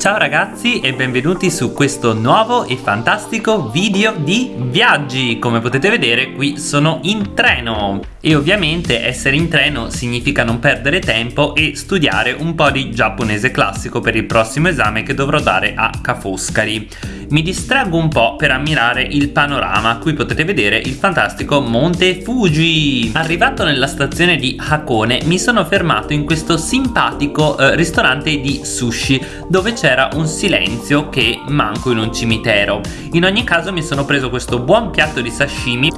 Ciao ragazzi e benvenuti su questo nuovo e fantastico video di viaggi. Come potete vedere qui sono in treno. E ovviamente essere in treno significa non perdere tempo e studiare un po' di giapponese classico per il prossimo esame che dovrò dare a Ca' Foscari mi distraggo un po' per ammirare il panorama. Qui potete vedere il fantastico Monte Fuji. Arrivato nella stazione di Hakone mi sono fermato in questo simpatico eh, ristorante di sushi dove c'era un silenzio che manco in un cimitero. In ogni caso mi sono preso questo buon piatto di sashimi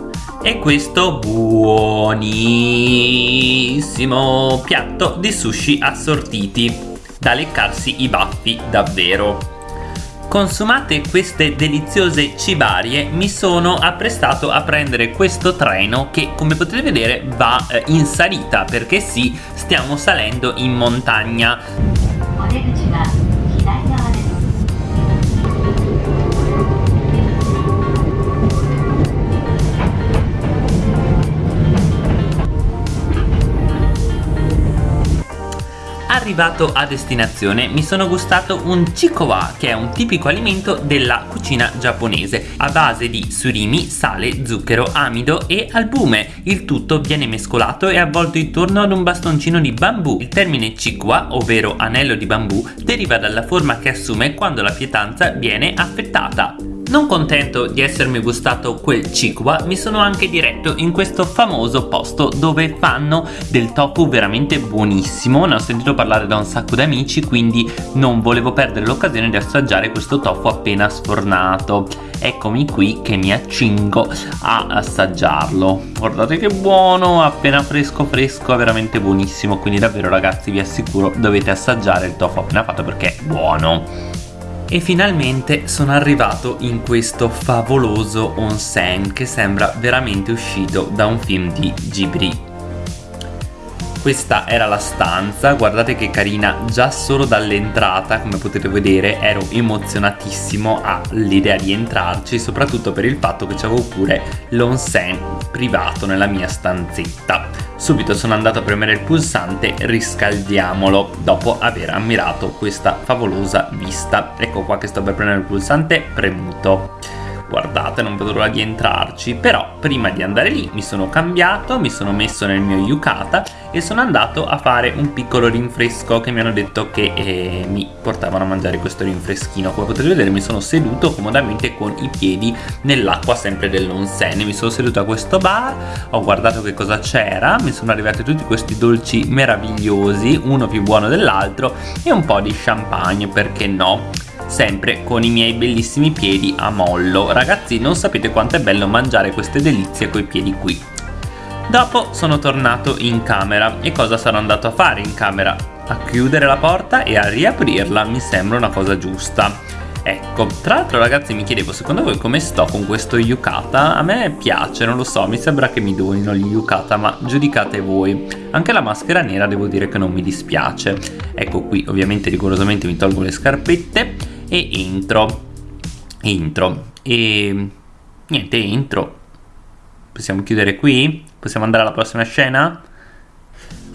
e questo buonissimo piatto di sushi assortiti. Da leccarsi i baffi davvero Consumate queste deliziose cibarie mi sono apprestato a prendere questo treno che come potete vedere va eh, in salita perché sì stiamo salendo in montagna Arrivato a destinazione mi sono gustato un chikowa che è un tipico alimento della cucina giapponese a base di surimi, sale, zucchero, amido e albume. Il tutto viene mescolato e avvolto intorno ad un bastoncino di bambù. Il termine chikowa, ovvero anello di bambù, deriva dalla forma che assume quando la pietanza viene affettata. Non contento di essermi gustato quel chikwa, mi sono anche diretto in questo famoso posto dove fanno del tofu veramente buonissimo. Ne ho sentito parlare da un sacco di amici, quindi non volevo perdere l'occasione di assaggiare questo tofu appena sfornato. Eccomi qui che mi accingo a assaggiarlo. Guardate che buono, appena fresco fresco, veramente buonissimo. Quindi davvero ragazzi vi assicuro dovete assaggiare il tofu appena fatto perché è buono e finalmente sono arrivato in questo favoloso onsen che sembra veramente uscito da un film di Ghibli questa era la stanza. Guardate che carina già solo dall'entrata come potete vedere ero emozionatissimo all'idea di entrarci soprattutto per il fatto che c'avevo pure l'onsen privato nella mia stanzetta. Subito sono andato a premere il pulsante riscaldiamolo dopo aver ammirato questa favolosa vista. Ecco qua che sto per premere il pulsante premuto guardate non vedo l'ora di entrarci però prima di andare lì mi sono cambiato mi sono messo nel mio yukata e sono andato a fare un piccolo rinfresco che mi hanno detto che eh, mi portavano a mangiare questo rinfreschino. Come potete vedere mi sono seduto comodamente con i piedi nell'acqua sempre dell'onsen mi sono seduto a questo bar ho guardato che cosa c'era mi sono arrivati tutti questi dolci meravigliosi uno più buono dell'altro e un po' di champagne perché no sempre con i miei bellissimi piedi a mollo ragazzi non sapete quanto è bello mangiare queste delizie coi piedi qui dopo sono tornato in camera e cosa sarò andato a fare in camera? a chiudere la porta e a riaprirla mi sembra una cosa giusta Ecco, tra l'altro ragazzi mi chiedevo secondo voi come sto con questo yukata? A me piace, non lo so, mi sembra che mi donino gli yukata, ma giudicate voi. Anche la maschera nera devo dire che non mi dispiace. Ecco qui, ovviamente rigorosamente mi tolgo le scarpette e entro entro e niente entro possiamo chiudere qui? possiamo andare alla prossima scena?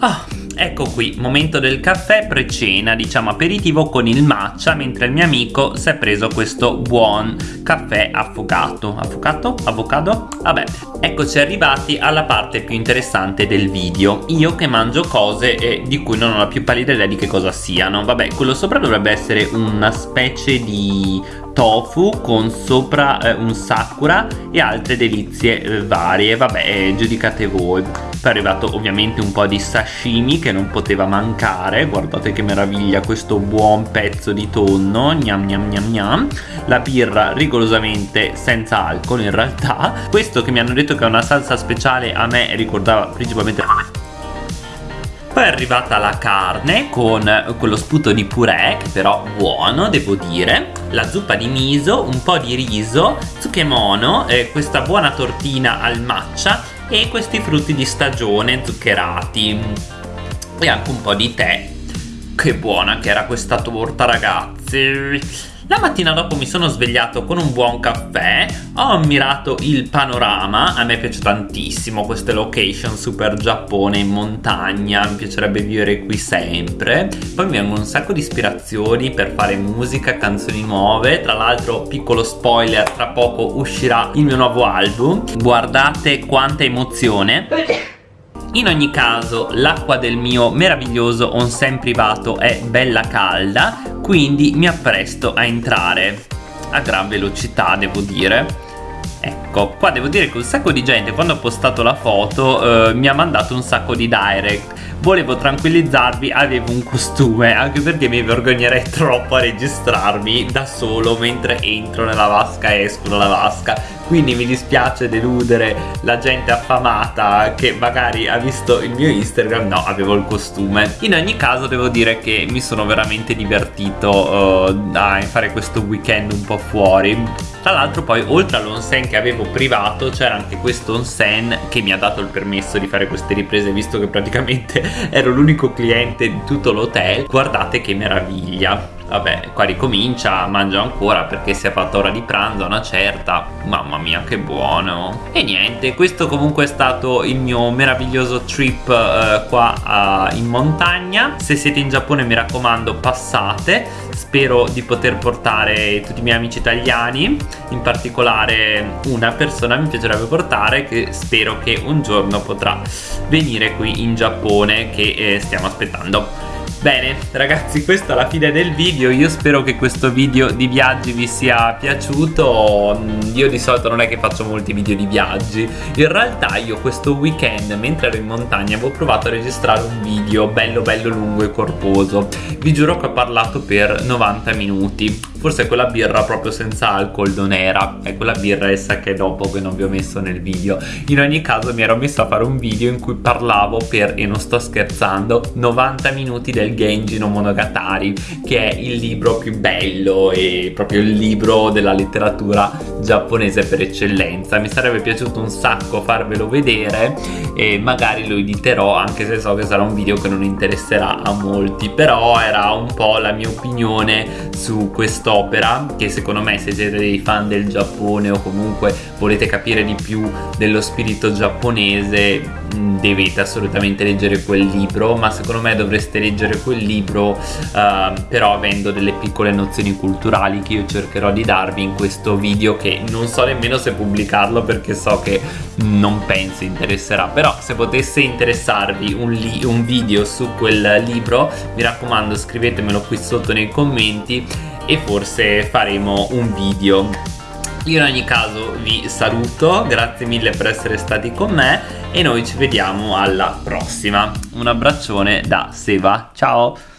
Ah, ecco qui, momento del caffè pre-cena, diciamo aperitivo con il matcha mentre il mio amico si è preso questo buon caffè affogato. Affogato? Avocado? Vabbè, eccoci arrivati alla parte più interessante del video. Io che mangio cose eh, di cui non ho la più pallida idea di che cosa siano. Vabbè, quello sopra dovrebbe essere una specie di tofu con sopra eh, un sakura e altre delizie eh, varie. Vabbè, eh, giudicate voi. Poi è arrivato ovviamente un po' di sashimi che non poteva mancare, guardate che meraviglia questo buon pezzo di tonno, gnam gnam gnam gnam, la birra rigorosamente senza alcol in realtà, questo che mi hanno detto che è una salsa speciale a me ricordava principalmente poi è arrivata la carne con quello sputo di purè che però buono devo dire. La zuppa di miso, un po' di riso, tsukemono, eh, questa buona tortina al matcha e questi frutti di stagione zuccherati e anche un po' di tè che buona che era questa torta ragazzi La mattina dopo mi sono svegliato con un buon caffè, ho ammirato il panorama, a me piace tantissimo queste location super Giappone in montagna, mi piacerebbe vivere qui sempre, poi mi vengono un sacco di ispirazioni per fare musica, canzoni nuove, tra l'altro piccolo spoiler, tra poco uscirà il mio nuovo album, guardate quanta emozione. In ogni caso l'acqua del mio meraviglioso onsen privato è bella calda quindi mi appresto a entrare a gran velocità devo dire Ecco, qua devo dire che un sacco di gente quando ho postato la foto eh, mi ha mandato un sacco di direct. Volevo tranquillizzarvi, avevo un costume anche perché mi vergognerei troppo a registrarmi da solo mentre entro nella vasca e esco dalla vasca. Quindi mi dispiace deludere la gente affamata che magari ha visto il mio Instagram. No avevo il costume. In ogni caso devo dire che mi sono veramente divertito uh, a fare questo weekend un po' fuori tra l'altro poi oltre all'onsen che avevo privato c'era anche questo onsen che mi ha dato il permesso di fare queste riprese visto che praticamente ero l'unico cliente di tutto l'hotel. Guardate che meraviglia vabbè qua ricomincia mangio ancora perché si è fatta ora di pranzo una certa. Mamma mia che buono. E niente questo comunque è stato il mio meraviglioso trip eh, qua eh, in montagna. Se siete in Giappone mi raccomando passate. Spero di poter portare tutti i miei amici italiani in particolare una persona mi piacerebbe portare che spero che un giorno potrà venire qui in Giappone che eh, stiamo aspettando Bene ragazzi questa è la fine del video. Io spero che questo video di viaggi vi sia piaciuto. Io di solito non è che faccio molti video di viaggi. In realtà io questo weekend mentre ero in montagna Avevo provato a registrare un video bello bello lungo e corposo. Vi giuro che ho parlato per 90 minuti. Forse quella birra proprio senza alcol non era. È quella birra essa che dopo che non vi ho messo nel video. In ogni caso mi ero messo a fare un video in cui parlavo per, e non sto scherzando 90 minuti del Genji no Monogatari Che è il libro più bello e proprio il libro della letteratura giapponese per eccellenza. Mi sarebbe piaciuto un sacco farvelo vedere E magari lo editerò anche se so che sarà un video che non interesserà a molti Però era un po' la mia opinione su questo quest'opera che secondo me se siete dei fan del Giappone o comunque volete capire di più dello spirito giapponese mm, dovete assolutamente leggere quel libro ma secondo me dovreste leggere quel libro uh, però avendo delle piccole nozioni culturali che io cercherò di darvi in questo video che non so nemmeno se pubblicarlo perché so che non penso interesserà però se potesse interessarvi un, un video su quel libro mi raccomando scrivetemelo qui sotto nei commenti e forse faremo un video io in ogni caso vi saluto, grazie mille per essere stati con me e noi ci vediamo alla prossima. Un abbraccione da Seva, ciao!